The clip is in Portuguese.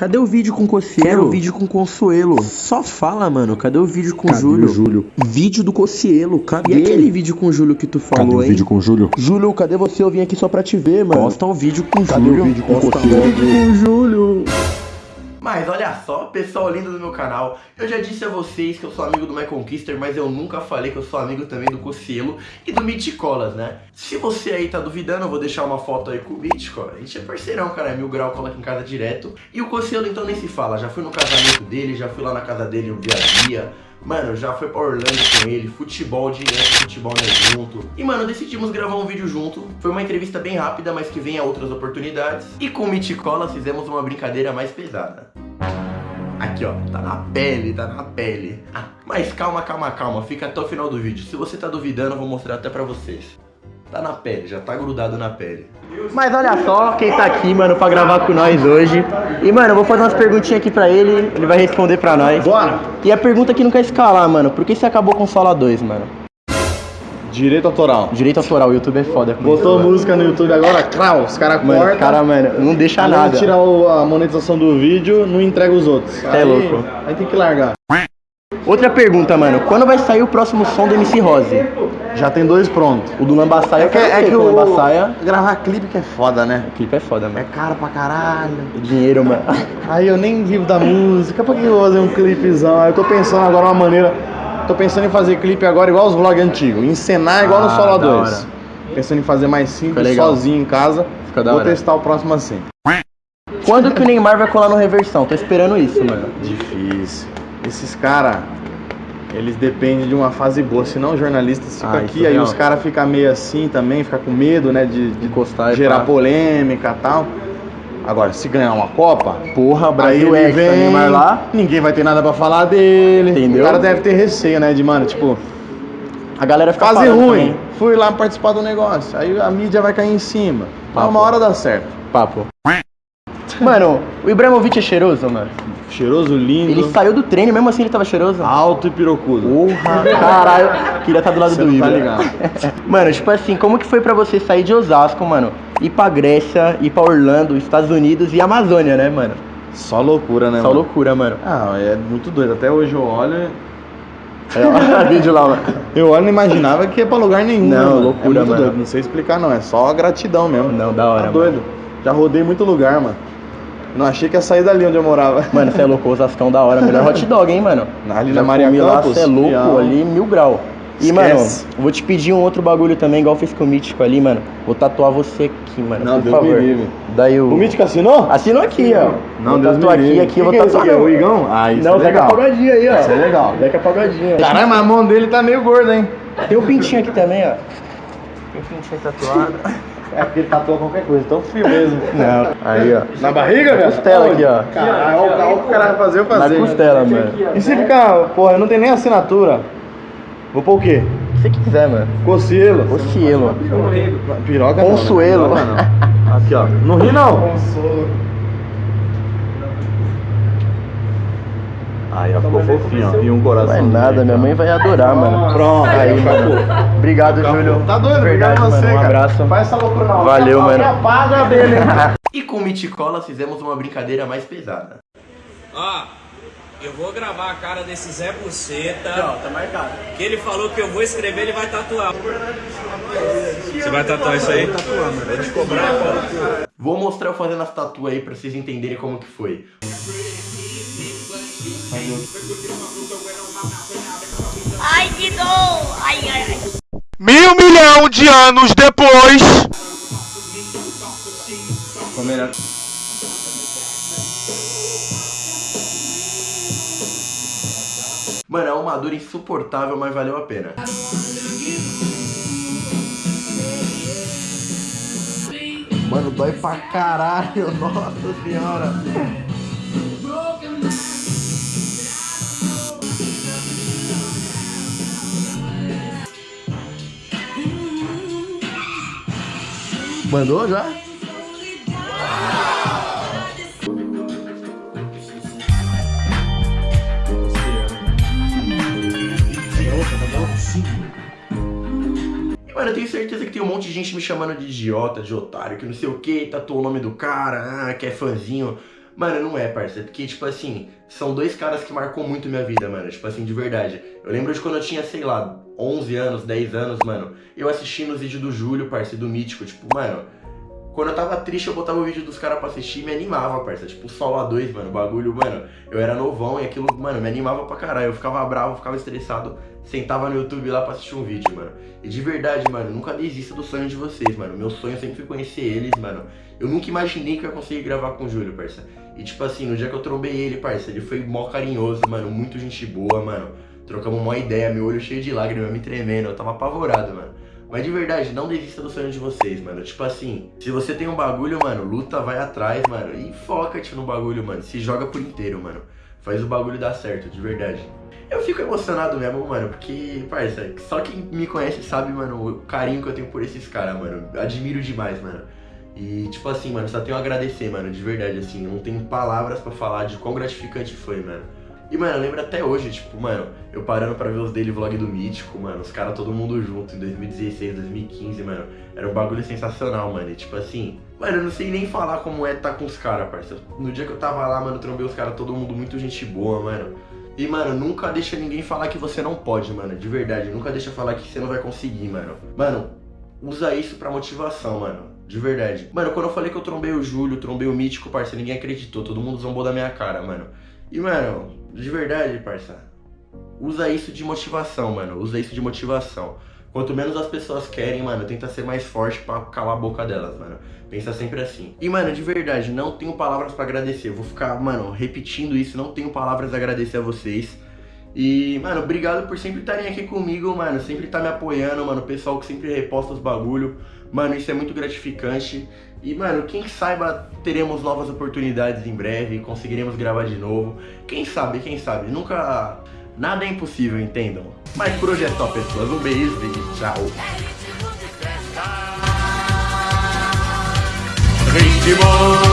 Cadê o vídeo com Cossielo? Quero o vídeo com Consuelo. Só fala, mano. Cadê o vídeo com Cadê Júlio? o Júlio? Vídeo do Cossielo. Cadê? Cadê? E aquele vídeo com o Júlio que tu Cadê falou, o hein? vídeo com o Júlio? Júlio, cadê você? Eu vim aqui só pra te ver, mano. Posta o vídeo com o Cadê Júlio. o vídeo com Posta o vídeo com o Júlio. Mas olha só, pessoal lindo do meu canal, eu já disse a vocês que eu sou amigo do My Conquister, mas eu nunca falei que eu sou amigo também do Cocielo e do Miticolas, né? Se você aí tá duvidando, eu vou deixar uma foto aí com o Mitico, a gente é parceirão, cara, é mil grau, aqui em casa direto. E o Cocielo então nem se fala, já fui no casamento dele, já fui lá na casa dele no dia a dia, Mano, já foi pra Orlando com ele, futebol direto, futebol né, junto. E mano, decidimos gravar um vídeo junto. Foi uma entrevista bem rápida, mas que vem a outras oportunidades. E com o Miticola fizemos uma brincadeira mais pesada. Aqui ó, tá na pele, tá na pele. Ah, mas calma, calma, calma, fica até o final do vídeo. Se você tá duvidando, eu vou mostrar até pra vocês. Tá na pele, já tá grudado na pele. Mas olha só quem tá aqui, mano, pra gravar com nós hoje. E, mano, eu vou fazer umas perguntinhas aqui pra ele, ele vai responder pra nós. Bora! E a pergunta que não quer escalar, mano, por que você acabou com o Sola 2, mano? Direito autoral. Direito autoral, o YouTube é foda. com Botou isso, música no YouTube agora, crau, os caras Mano, cortam. cara, mano, não deixa Além nada. de tirar o- a monetização do vídeo, não entrega os outros. É louco. Aí tem que largar. Outra pergunta, mano, quando vai sair o próximo som do MC Rose? Já tem dois prontos. O do Lambaçaia, É que, é que o o Lambaçaia... gravar clipe que é foda, né? O clipe é foda, É mano. caro pra caralho. Dinheiro, mano. Aí eu nem vivo da música, pra que eu vou fazer um clipezão? Aí eu tô pensando agora uma maneira. Tô pensando em fazer clipe agora igual os vlogs antigos, encenar igual no Ah, Solo da 2. hora. Pensando em fazer mais Fica simples, sozinho em casa. Fica da vou hora. testar o próximo assim. Quando que o Neymar vai colar no Reversão? Tô esperando isso, mano. Difícil. Esses caras, eles dependem de uma fase boa, senão os jornalistas ficam Ah, aqui, é aí real. os caras ficam meio assim também, ficam com medo, né, de, de Encostar gerar pá. polêmica e tal. Agora, se ganhar uma Copa, Porra, aí Brasil ele Hexa, vem, Neymar lá. ninguém vai ter nada pra falar dele. Entendeu? O cara deve ter receio, né, de, mano, tipo, A galera fica falando ruim, também. fui lá participar do negócio, aí a mídia vai cair em cima. Mas Papo. uma hora dá certo. Papo. Mano, o Ibrahimovic é cheiroso, mano. Cheiroso, lindo, Ele saiu do treino, mesmo assim ele tava cheiroso. alto e pirocudo. Porra, caralho. Queria estar do lado Você do tá Ibra. ligado. mano, tipo assim, como que foi pra você sair de Osasco, mano? Ir pra Grécia, ir pra Orlando, Estados Unidos e Amazônia, né, mano? Só loucura, né, Só mano? loucura, mano. Ah, é muito doido. Até hoje eu olho. É, vídeo lá, mano. Eu olho e não imaginava que ia pra lugar nenhum. Não, mano? loucura, é mano. doido. Não sei explicar, não. É só gratidão mesmo. Não, da hora, Tá mano. doido. Já rodei muito lugar, mano. Não achei que ia sair dali onde eu morava. Mano, você é louco, Osascão da hora. Melhor hot dog, hein, mano? Ali Já na Maria Campos, Você é louco, ali, mil grau. E, Esquece. mano, vou te pedir um outro bagulho também, igual fez com o Mítico ali, mano. Vou tatuar você aqui, mano, Não, por Deus me favor. livre. Daí o... O Mítico assinou? Assinou aqui, ó. Não, vou Deus me tatuar aqui, livre. aqui, eu vou Que que é isso tatuar. aqui? É o Igão? Ah, isso Não, é Zeca legal. Pagodinho aí, ó. Isso é legal. Zeca Pagodinho. Caralho, mas a mão dele tá meio gorda, hein? Tem o pintinho aqui também, ó. Tem o pintinho tatuado. É porque ele tatua qualquer coisa, tão frio mesmo. Não, aí, ó. Na barriga, velho? costela aqui, ó. Caralho, olha o que o cara vai fazer eu Na fazer. costela, mano. E se ficar, porra, não tem nem assinatura. Vou pôr o quê? O que você quiser, mano. Cocielo. Ocielo. Piroca não, né? Consuelo. Piroca não. Aqui, ó. Não ri, não. Aí, ó, ficou fofinho, ó. E um coração. Não é nada, minha mãe vai adorar, mano. Pronto, Aí, mano. Obrigado, Júlio. Tá doido? Verdade, Obrigado a você, mano. Um abraço. Faz essa loucura não. Valeu, mano. apaga dele. E com o Miticola fizemos uma brincadeira mais pesada. Ó, eu vou gravar a cara desse Zé Buceta. tá marcado. Que ele falou que eu vou escrever, ele vai tatuar. Você vai tatuar isso aí? Vou te cobrar, cara. Vou mostrar eu fazendo as tatu aí pra vocês entenderem como que foi. Ai, que dor! Ai, ai, ai. Mil milhão de anos depois. Ficou melhor. Mano, é uma dor insuportável, mas valeu a pena. Mano, dói pra caralho. Nossa senhora. Mandou já? Mano, eu tenho certeza que tem um monte de gente me chamando de idiota, de otário, que não sei o que, tatuou o nome do cara, ah, que é fãzinho. Mano, não é, parça. Porque, tipo assim, são dois caras que marcou muito minha vida, mano. Tipo assim, de verdade. Eu lembro de quando eu tinha, sei lá, 11 anos, 10 anos, mano. Eu assistindo os vídeos do Júlio, parça, do Mítico. Tipo, mano, quando eu tava triste, eu botava o vídeo dos caras pra assistir e me animava, parça. Tipo, Solo A2, mano, o bagulho, mano. Eu era novão e aquilo, mano, me animava pra caralho. Eu ficava bravo, ficava estressado, sentava no YouTube lá pra assistir um vídeo, mano. E de verdade, mano, nunca desista do sonho de vocês, mano. Meu sonho sempre foi conhecer eles, mano. Eu nunca imaginei que eu ia conseguir gravar com o Júlio, parça. E tipo assim, no dia que eu trombei ele, parça, ele foi mó carinhoso, mano, muito gente boa, mano. Trocamos uma ideia, meu olho cheio de lágrimas, me tremendo, eu tava apavorado, mano. Mas de verdade, não desista do sonho de vocês, mano. Tipo assim, se você tem um bagulho, mano, luta, vai atrás, mano. E foca-te no bagulho, mano. Se joga por inteiro, mano. Faz o bagulho dar certo, de verdade. Eu fico emocionado mesmo, mano, porque, parça, só quem me conhece sabe, mano, o carinho que eu tenho por esses caras, mano. Admiro demais, mano. E, tipo assim, mano, só tenho a agradecer, mano, de verdade, assim. Não tenho palavras pra falar de quão gratificante foi, mano. E, mano, eu lembro até hoje, tipo, mano, eu parando pra ver os daily vlog do Mítico, mano, os caras todo mundo junto em 2016, 2015, mano. Era um bagulho sensacional, mano. E, tipo assim, mano, eu não sei nem falar como é tá com os caras, parceiro. No dia que eu tava lá, mano, trombei os caras, todo mundo muito gente boa, mano. E, mano, nunca deixa ninguém falar que você não pode, mano, de verdade. Nunca deixa falar que você não vai conseguir, mano. Mano, usa isso pra motivação, mano. De verdade. Mano, quando eu falei que eu trombei o Júlio, trombei o Mítico, parceiro, ninguém acreditou. Todo mundo zombou da minha cara, mano. E, mano, de verdade, parça, usa isso de motivação, mano. Usa isso de motivação. Quanto menos as pessoas querem, mano, tenta ser mais forte pra calar a boca delas, mano. Pensa sempre assim. E, mano, de verdade, não tenho palavras pra agradecer. Vou ficar, mano, repetindo isso. Não tenho palavras a agradecer a vocês. E, mano, obrigado por sempre estarem aqui comigo, mano. Sempre estar tá me apoiando, mano. O pessoal que sempre reposta os bagulho. Mano, isso é muito gratificante. E, mano, quem saiba, teremos novas oportunidades em breve. Conseguiremos gravar de novo. Quem sabe, quem sabe. Nunca... Nada é impossível, entendam. Mas por hoje é só, pessoas. Um beijo e tchau. Ritmo